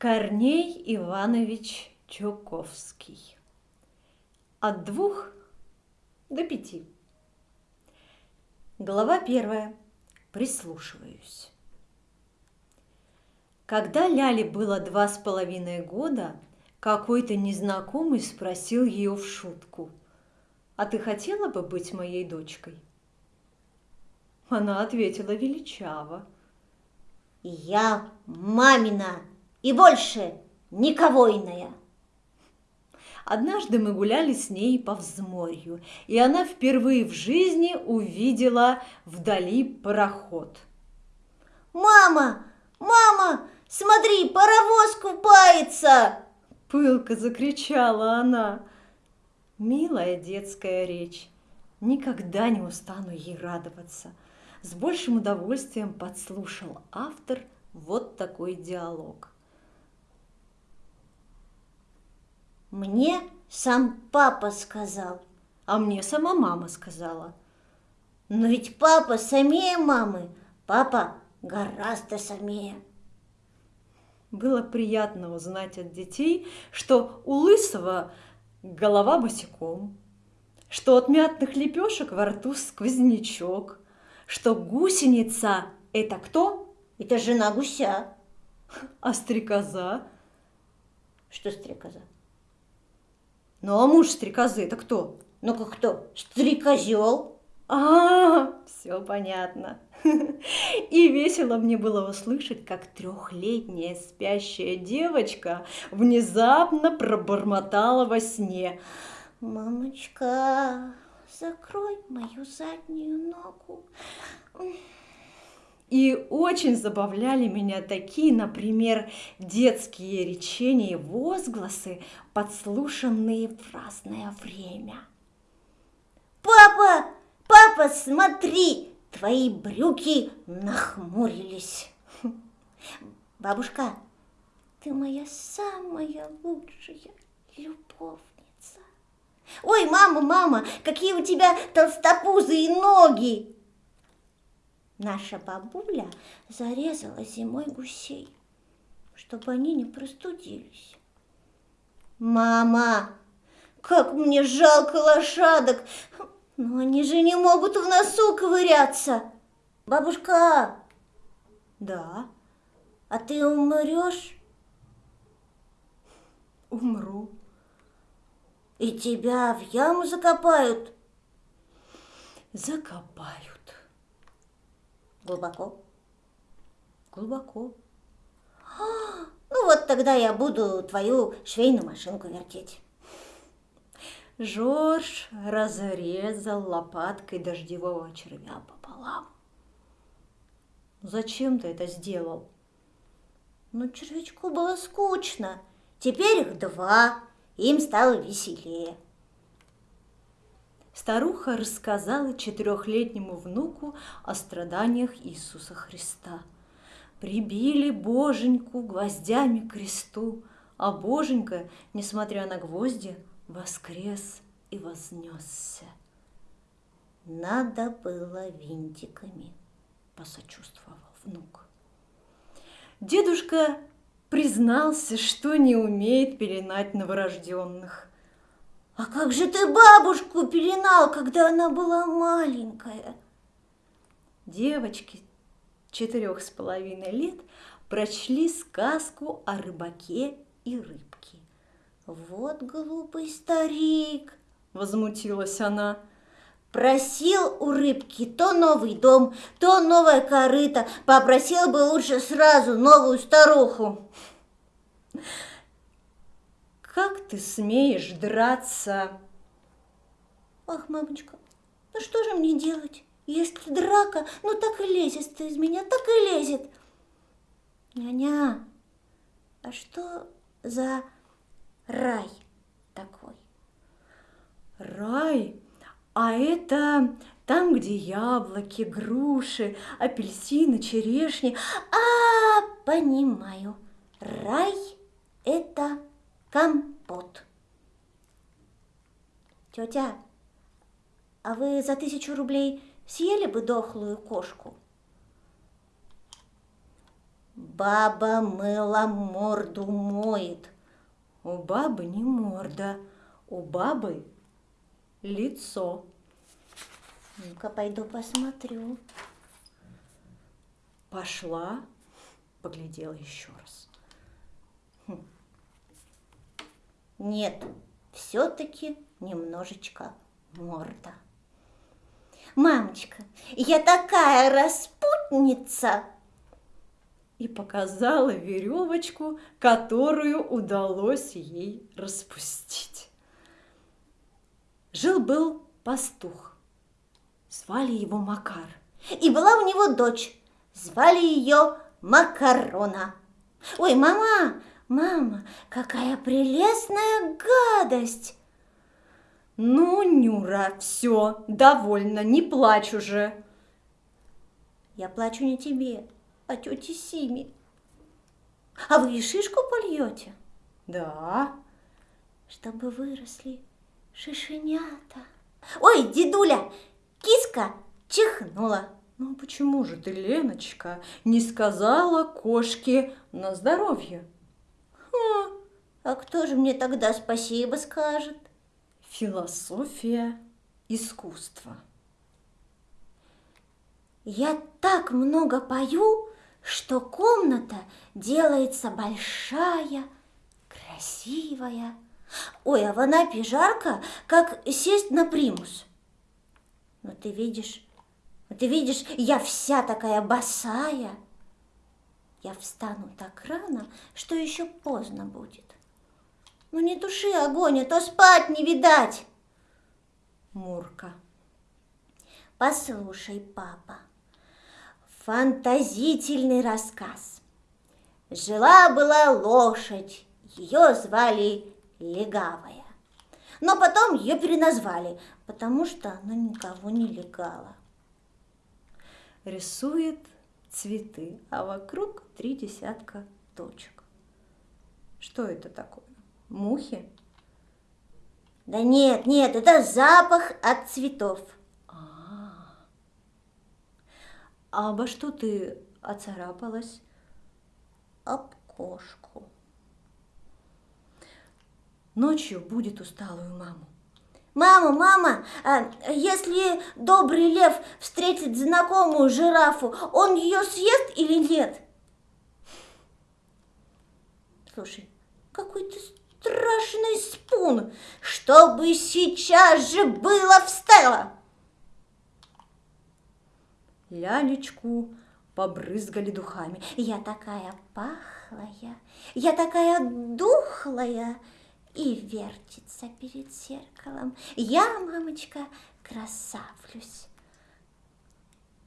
Корней Иванович Чуковский. От двух до пяти. Глава первая. Прислушиваюсь. Когда Ляле было два с половиной года, какой-то незнакомый спросил ее в шутку, «А ты хотела бы быть моей дочкой?» Она ответила величаво, «Я мамина!» И больше никого иная. Однажды мы гуляли с ней по взморью, и она впервые в жизни увидела вдали пароход. «Мама! Мама! Смотри, паровоз купается!» Пылко закричала она. Милая детская речь. Никогда не устану ей радоваться. С большим удовольствием подслушал автор вот такой диалог. Мне сам папа сказал. А мне сама мама сказала. Но ведь папа самее мамы. Папа гораздо самее. Было приятно узнать от детей, что у Лысого голова босиком, что от мятных лепешек во рту сквознячок, что гусеница – это кто? Это жена гуся. А стрекоза? Что стрекоза? Ну а муж стрекозы это кто? Ну как кто? Стрекозел. А, все понятно. И весело мне было услышать, как трехлетняя спящая девочка внезапно пробормотала во сне. Мамочка, закрой мою заднюю ногу. И очень забавляли меня такие, например, детские речения и возгласы, подслушанные в разное время. «Папа! Папа, смотри! Твои брюки нахмурились!» «Бабушка, ты моя самая лучшая любовница!» «Ой, мама, мама, какие у тебя толстопузые ноги!» Наша бабуля зарезала зимой гусей, чтобы они не простудились. Мама, как мне жалко лошадок, но они же не могут в носу ковыряться. Бабушка, да, а ты умрешь? Умру. И тебя в яму закопают? Закопают. Глубоко? Глубоко. А, ну вот тогда я буду твою швейную машинку вертеть. Жорж разрезал лопаткой дождевого червя пополам. Зачем ты это сделал? Ну, червячку было скучно. Теперь их два, им стало веселее. Старуха рассказала четырехлетнему внуку о страданиях Иисуса Христа. Прибили Боженьку гвоздями к кресту, а Боженька, несмотря на гвозди, воскрес и вознесся. Надо было винтиками, посочувствовал внук. Дедушка признался, что не умеет пеленать новорожденных. А как же ты бабушку пеленал, когда она была маленькая? Девочки четырех с половиной лет прочли сказку о рыбаке и рыбке. Вот глупый старик, возмутилась она. Просил у рыбки то новый дом, то новое корыто. Попросил бы лучше сразу новую старуху. Ты смеешь драться? Ах, мамочка, ну что же мне делать? Если драка, ну так и лезет ты из меня, так и лезет. Няня, а что за рай такой? Рай? А это там, где яблоки, груши, апельсины, черешни. А, понимаю. Рай – это компот. Тетя, а вы за тысячу рублей съели бы дохлую кошку? Баба мыла морду моет. У бабы не морда, у бабы лицо. Ну-ка, пойду посмотрю. Пошла, поглядела еще раз. Нет, все-таки немножечко морда. Мамочка, я такая распутница! И показала веревочку, которую удалось ей распустить. Жил-был пастух. Звали его Макар. И была у него дочь. Звали ее Макарона. Ой, мама, мама, какая прелестная гадость! Ну, Нюра, все, довольно, не плачь уже. Я плачу не тебе, а тете Симе. А вы и шишку польете? Да. Чтобы выросли шишенята. Ой, дедуля, киска чихнула. Ну почему же ты, Леночка, не сказала кошке на здоровье? А кто же мне тогда спасибо скажет? Философия искусства. Я так много пою, что комната делается большая, красивая. Ой, а в Анапе жарко, как сесть на примус. Но ты видишь, ты видишь, я вся такая босая. Я встану так рано, что еще поздно будет. Ну не туши огонь, а то спать не видать. Мурка. Послушай, папа, фантазительный рассказ. Жила-была лошадь, ее звали Легавая. Но потом ее переназвали, потому что она никого не легала. Рисует цветы, а вокруг три десятка точек. Что это такое? Мухи? Да нет, нет, это запах от цветов. А, а обо что ты оцарапалась? Об кошку. Ночью будет усталую маму. Мама, мама, а если добрый лев встретит знакомую жирафу, он ее съест или нет? Слушай, какой ты страшный спун, чтобы сейчас же было встала. Лялечку побрызгали духами. Я такая пахлая, я такая духлая, и вертится перед зеркалом. Я, мамочка, красавлюсь.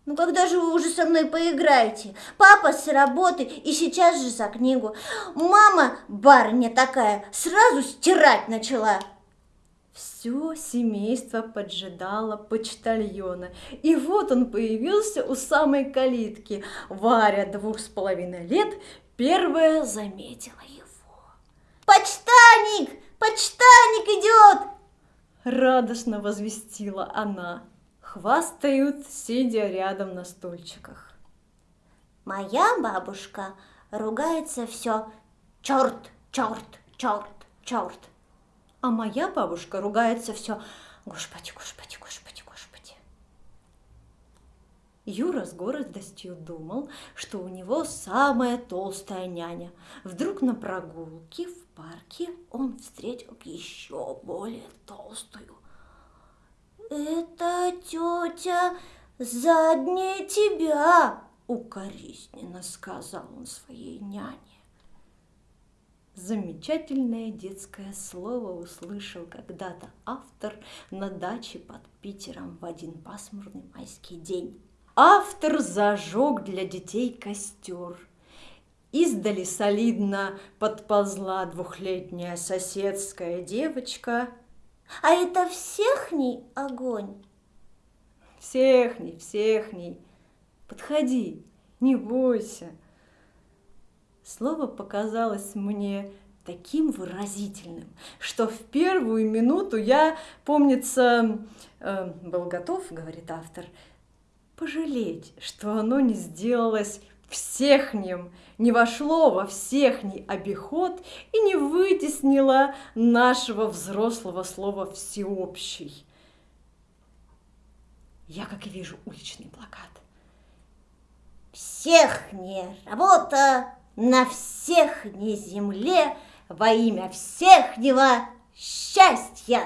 Ну когда же вы уже со мной поиграете? Папа с работы и сейчас же за книгу. Мама, барыня такая, сразу стирать начала. Все семейство поджидало почтальона. И вот он появился у самой калитки. Варя двух с половиной лет первая заметила его. «Почтальник! Почтальник идет!» Радостно возвестила она. Хвастают, сидя рядом на стульчиках. Моя бабушка ругается все черт, черт, черт, черт. А моя бабушка ругается все Господи, Господи, Господи. Юра с гордостью думал, что у него самая толстая няня. Вдруг на прогулке в парке он встретил еще более толстую. «Это тетя заднее тебя!» — укоризненно сказал он своей няне. Замечательное детское слово услышал когда-то автор на даче под Питером в один пасмурный майский день. Автор зажег для детей костер. Издали солидно подползла двухлетняя соседская девочка. А это всехний огонь? Всехний, всехний. Подходи, не бойся. Слово показалось мне таким выразительным, что в первую минуту я, помнится, э, был готов, говорит автор, пожалеть, что оно не сделалось всехнем не вошло во всехний обиход и не вытеснило нашего взрослого слова «всеобщий». Я, как и вижу, уличный плакат. Всех работа на всех не земле во имя всехнего счастья.